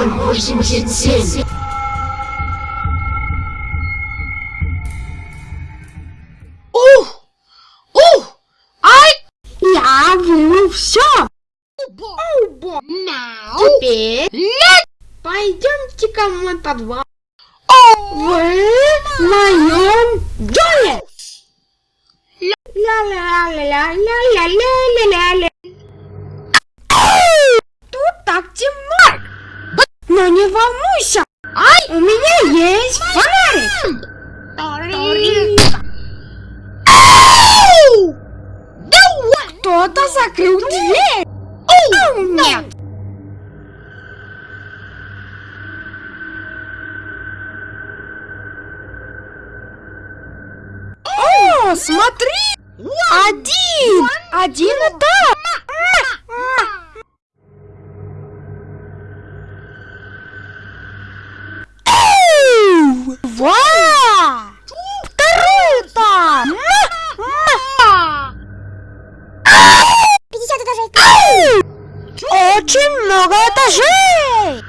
Король 87. Ух! Ух! Ай! Я вырву все! Убо! Теперь нет! Пойдемте ко мне под вас. Вы в моем доме! Ля-ля-ля-ля-ля-ля-ля! Не волнуйся. Ай! У меня есть фонарик. Кто-то закрыл дверь. Оу, нет. О, смотри! Один! Один этап! Оу! Ва! Второй этап! 50 этажей. Очень много этажей!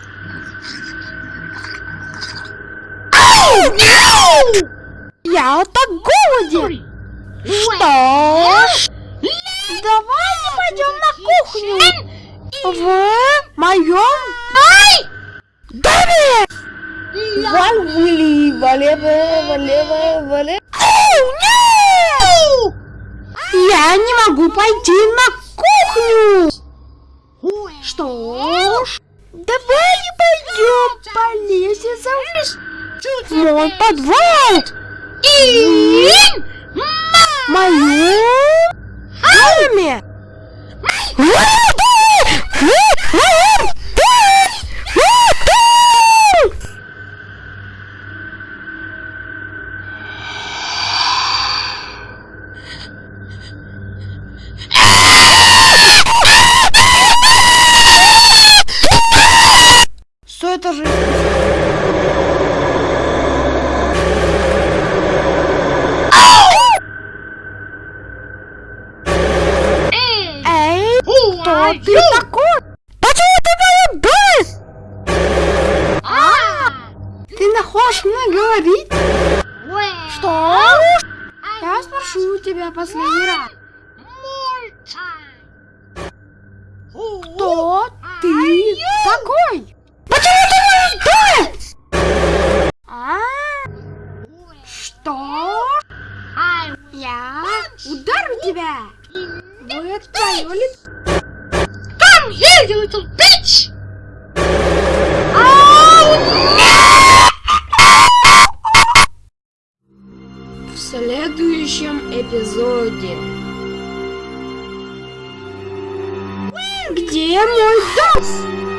Я так голоден! Что ж, давайте пойдем на кухню в моем доме! Ван Вилли, валевая, валевая, валевая. Оу, Я не могу пойти на кухню. Что ж, давай пойдем полезем за мой подвал. И мою... Маме! Кто ты такой? Почему ты моя бэс? Ты находишь мне говорить? Что? Я спрошу тебя последний раз. Кто ты такой? Почему А? Что? Я ударю тебя. Будет твое лицо. Come here, you little bitch! В следующем эпизоде. Где мой дом?